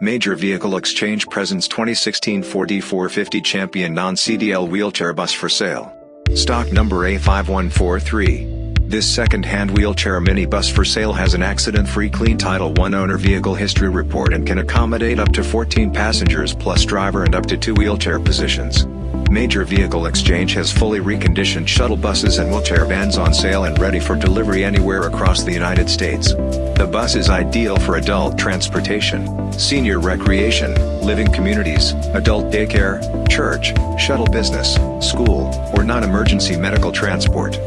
Major Vehicle Exchange presents 2016 Ford E450 Champion non-CDL wheelchair bus for sale. Stock number A5143. This second-hand wheelchair minibus for sale has an accident-free clean Title I owner vehicle history report and can accommodate up to 14 passengers plus driver and up to two wheelchair positions. Major Vehicle Exchange has fully reconditioned shuttle buses and wheelchair vans on sale and ready for delivery anywhere across the United States. The bus is ideal for adult transportation, senior recreation, living communities, adult daycare, church, shuttle business, school, or non-emergency medical transport.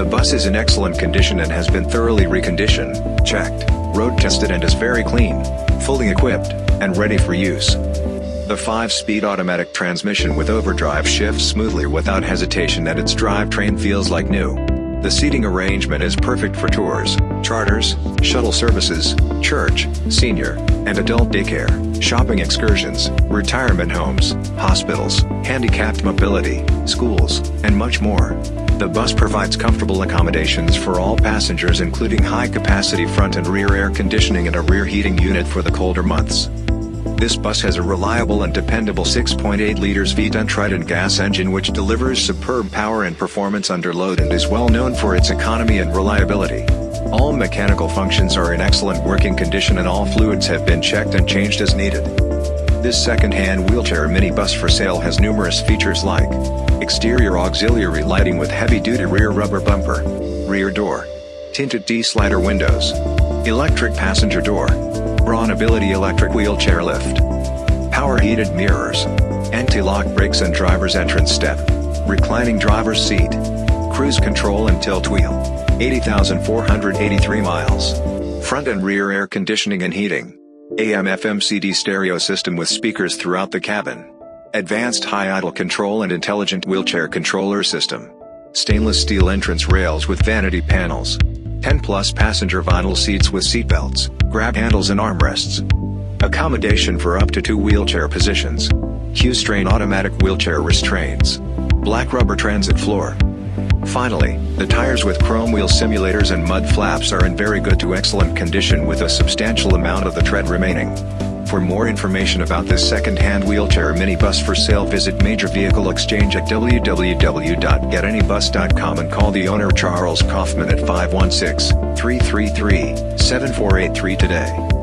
The bus is in excellent condition and has been thoroughly reconditioned, checked, road tested and is very clean, fully equipped, and ready for use. The 5-speed automatic transmission with overdrive shifts smoothly without hesitation and its drivetrain feels like new. The seating arrangement is perfect for tours, charters, shuttle services, church, senior, and adult daycare, shopping excursions, retirement homes, hospitals, handicapped mobility, schools, and much more. The bus provides comfortable accommodations for all passengers including high-capacity front and rear air conditioning and a rear heating unit for the colder months. This bus has a reliable and dependable 6.8 liters V10 Triton gas engine which delivers superb power and performance under load and is well known for its economy and reliability. All mechanical functions are in excellent working condition and all fluids have been checked and changed as needed. This second-hand wheelchair minibus for sale has numerous features like exterior auxiliary lighting with heavy-duty rear rubber bumper, rear door, tinted T-slider windows, electric passenger door, Braun Ability electric wheelchair lift. Power heated mirrors. Anti-lock brakes and driver's entrance step. Reclining driver's seat. Cruise control and tilt wheel. 80,483 miles. Front and rear air conditioning and heating. AM FM CD stereo system with speakers throughout the cabin. Advanced high idle control and intelligent wheelchair controller system. Stainless steel entrance rails with vanity panels. 10 plus passenger vinyl seats with seatbelts, grab handles and armrests. Accommodation for up to two wheelchair positions. Q'Straint automatic wheelchair restraints. Black rubber transit floor. Finally, the tires with chrome wheel simulators and mud flaps are in very good to excellent condition with a substantial amount of the tread remaining. For more information about this second-hand wheelchair minibus for sale visit Major Vehicle Exchange at www.getanybus.com and call the owner Charles Kaufman at 516-333-7483 today.